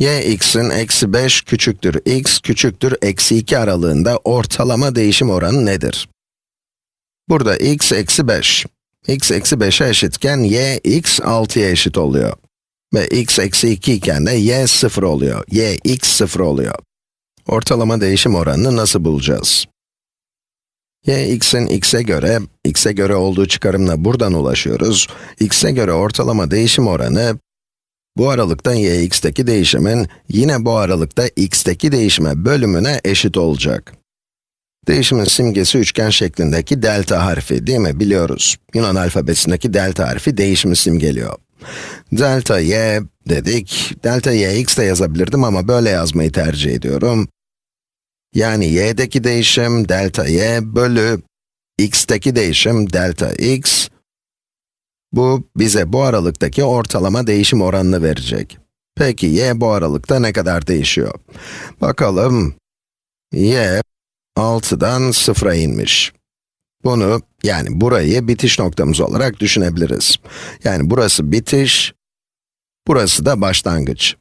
y x'in eksi 5 küçüktür x küçüktür eksi 2 aralığında ortalama değişim oranı nedir? Burada x eksi 5. x eksi 5'e eşitken y x 6'ya eşit oluyor. Ve x eksi 2 iken de y 0 oluyor. y x 0 oluyor. Ortalama değişim oranını nasıl bulacağız? y x'in x'e göre, x'e göre olduğu çıkarımla buradan ulaşıyoruz. x'e göre ortalama değişim oranı, bu aralıkta y x'teki değişimin, yine bu aralıkta x'teki değişime bölümüne eşit olacak. Değişimin simgesi üçgen şeklindeki delta harfi değil mi? Biliyoruz. Yunan alfabesindeki delta harfi değişimi simgeliyor. Delta y dedik. Delta y x de yazabilirdim ama böyle yazmayı tercih ediyorum. Yani y'deki değişim delta y bölü x'teki değişim delta x. Bu bize bu aralıktaki ortalama değişim oranını verecek. Peki y bu aralıkta ne kadar değişiyor? Bakalım. y 6'dan 0'a inmiş. Bunu, yani burayı bitiş noktamız olarak düşünebiliriz. Yani burası bitiş, burası da başlangıç.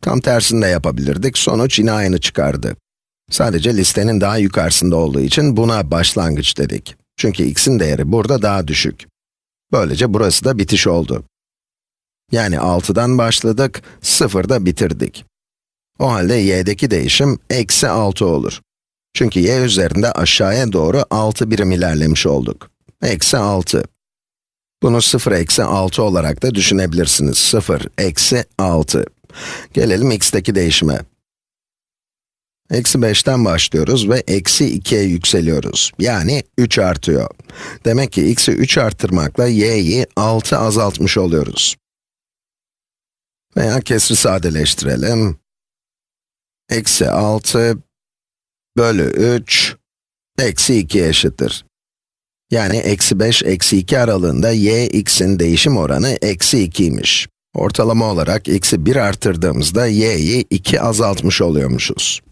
Tam tersini de yapabilirdik, sonuç yine aynı çıkardı. Sadece listenin daha yukarısında olduğu için buna başlangıç dedik. Çünkü x'in değeri burada daha düşük. Böylece burası da bitiş oldu. Yani 6'dan başladık, 0'da bitirdik. O halde y'deki değişim eksi 6 olur. Çünkü y üzerinde aşağıya doğru 6 birim ilerlemiş olduk. Eksi 6. Bunu 0 eksi 6 olarak da düşünebilirsiniz. 0 eksi 6. Gelelim x'teki değişime. Eksi 5'ten başlıyoruz ve eksi 2'ye yükseliyoruz. Yani 3 artıyor. Demek ki x'i 3 arttırmakla y'yi 6 azaltmış oluyoruz. Veya kesri sadeleştirelim. Eksi 6 bölü 3 eksi 2 eşittir. Yani eksi 5, eksi 2 aralığında y, x'in değişim oranı eksi 2'ymiş. Ortalama olarak x'i 1 arttırdığımızda y'yi 2 azaltmış oluyormuşuz.